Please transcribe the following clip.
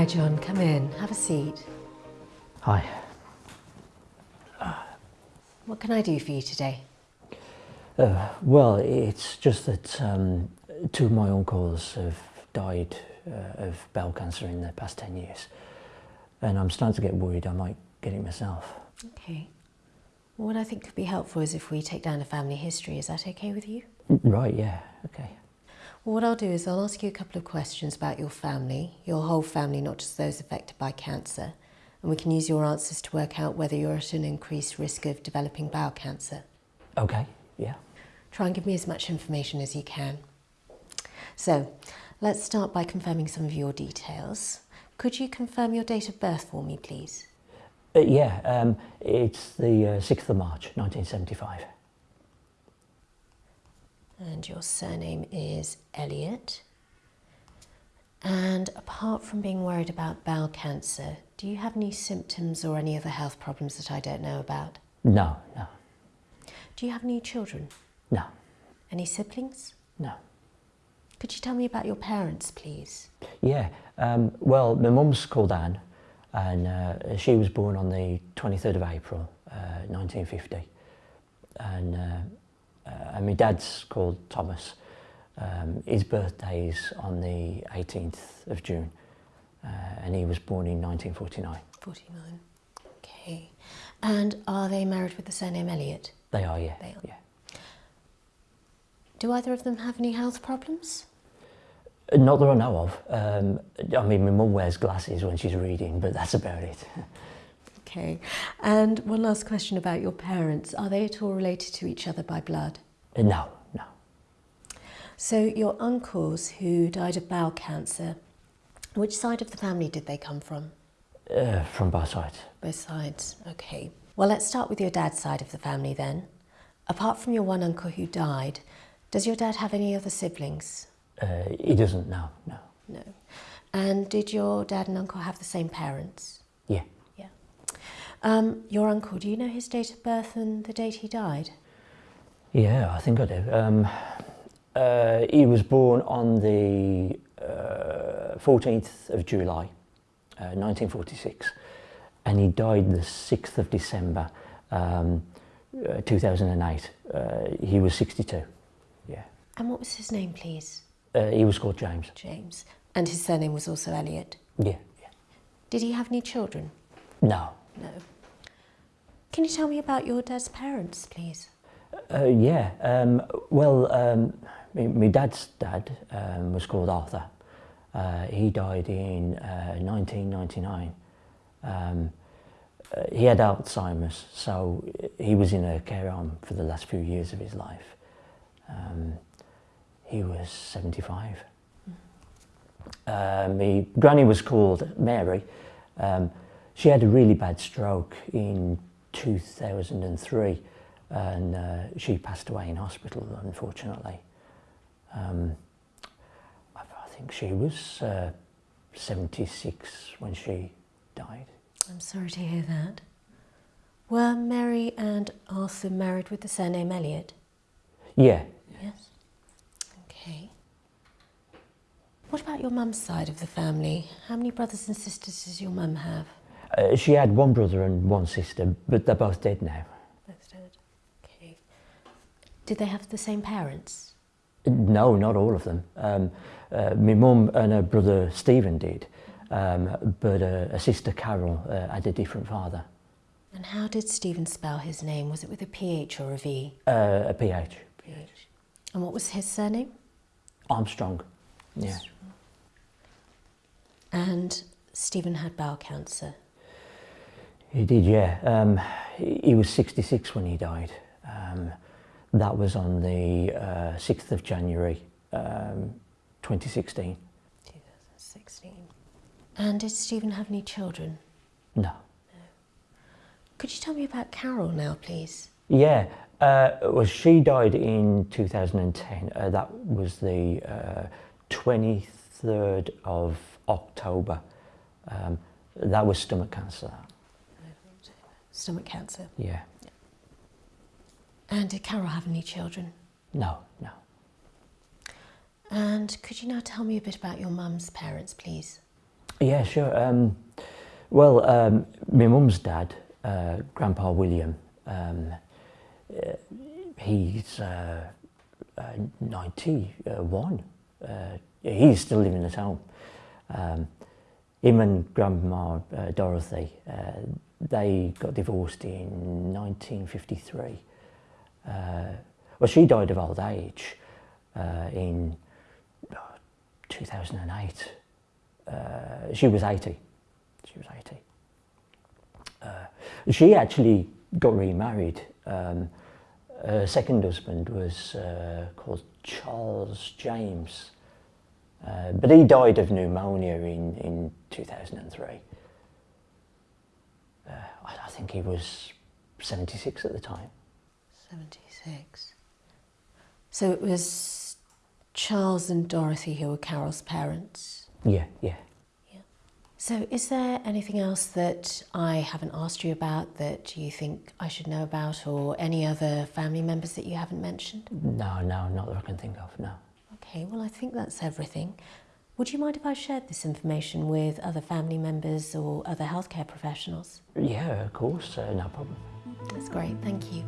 Hi, John. Come in. Have a seat. Hi. What can I do for you today? Uh, well, it's just that um, two of my uncles have died uh, of bowel cancer in the past 10 years. And I'm starting to get worried I might get it myself. Okay. Well, what I think could be helpful is if we take down a family history. Is that okay with you? Right, yeah, okay. Well, what I'll do is I'll ask you a couple of questions about your family, your whole family, not just those affected by cancer. And we can use your answers to work out whether you're at an increased risk of developing bowel cancer. Okay, yeah. Try and give me as much information as you can. So, let's start by confirming some of your details. Could you confirm your date of birth for me, please? Uh, yeah, um, it's the uh, 6th of March, 1975. And your surname is Elliot. And apart from being worried about bowel cancer, do you have any symptoms or any other health problems that I don't know about? No, no, Do you have any children? no, Any siblings? no. Could you tell me about your parents, please? Yeah, um, well, my mum's called Anne, and uh, she was born on the 23rd of April, uh, 1950. And, uh, uh, and my dad's called Thomas. Um, his birthday's on the 18th of June, uh, and he was born in 1949. 49. Okay. And are they married with the surname Elliot? They are, yeah. They are. yeah. Do either of them have any health problems? Uh, Not that I know of. Um, I mean, my mum wears glasses when she's reading, but that's about it. Okay. And one last question about your parents. Are they at all related to each other by blood? No, no. So your uncles who died of bowel cancer, which side of the family did they come from? Uh, from both sides. Both sides. Okay. Well, let's start with your dad's side of the family then. Apart from your one uncle who died, does your dad have any other siblings? Uh, he doesn't, no, no. No. And did your dad and uncle have the same parents? Yeah. Yeah. Um, your uncle, do you know his date of birth and the date he died? Yeah, I think I do. Um, uh, he was born on the uh, 14th of July, uh, 1946, and he died the 6th of December, um, uh, 2008. Uh, he was 62. Yeah. And what was his name, please? Uh, he was called James. James. And his surname was also Elliot. Yeah, yeah. Did he have any children? No. No. Can you tell me about your dad's parents, please? Uh, yeah. Um, well, um, my, dad's dad um, was called Arthur. Uh, he died in uh, 1999. Um, uh, he had Alzheimer's, so he was in a care home for the last few years of his life. Um, he was 75. Uh, my granny was called Mary. Um, she had a really bad stroke in 2003 and uh, she passed away in hospital, unfortunately. Um, I, I think she was uh, 76 when she died. I'm sorry to hear that. Were Mary and Arthur married with the surname Elliot? Yeah, Yes. Okay. What about your mum's side of the family? How many brothers and sisters does your mum have? uh, she had one brother and one sister, but they're both dead now. Both dead. Okay. Did they have the same parents? No, not all of them. Um, uh, my mum and her brother Stephen did, um, but uh, her sister Carol uh, had a different father, And how did Stephen spell his name? Was it with a PH or a V? uh, a PH. PH. And what was his surname? Armstrong. Yeah. And Stephen had bowel cancer. He did, yeah. Um, he he was 66 when he died. Um, that was on the uh, 6th of January, um, 2016. 2016. And did Stephen have any children? No. Could you tell me about Carol now, please? Yeah, uh, well, she died in 2010. Uh, that was the uh, 23rd of October. Um, that was stomach cancer. Stomach cancer. Yeah. And did Carol have any children? No, no. And could you now tell me a bit about your mum's parents, please? Yeah, sure. Um, well, um, my mum's dad, uh, Grandpa William, um, uh, he's uh, uh, 91. Uh, he's still living at home. Um, him and Grandma uh, Dorothy, uh, they got divorced in 1953. Uh, well, she died of old age uh, in 2008. Uh, she was 80. She was 80. Uh, she actually got remarried. Um, her second husband was uh, called Charles James, uh, but he died of pneumonia in, in 2003. Uh, I, I think he was 76 at the time. 76. So it was Charles and Dorothy who were Carol's parents. Yeah, yeah. So, is there anything else that I haven't asked you about that you think I should know about, or any other family members that you haven't mentioned? No, no, not that I can think of, no. Okay, well, I think that's everything. Would you mind if I shared this information with other family members or other healthcare professionals? Yeah, of course, uh, no problem. That's great, thank you.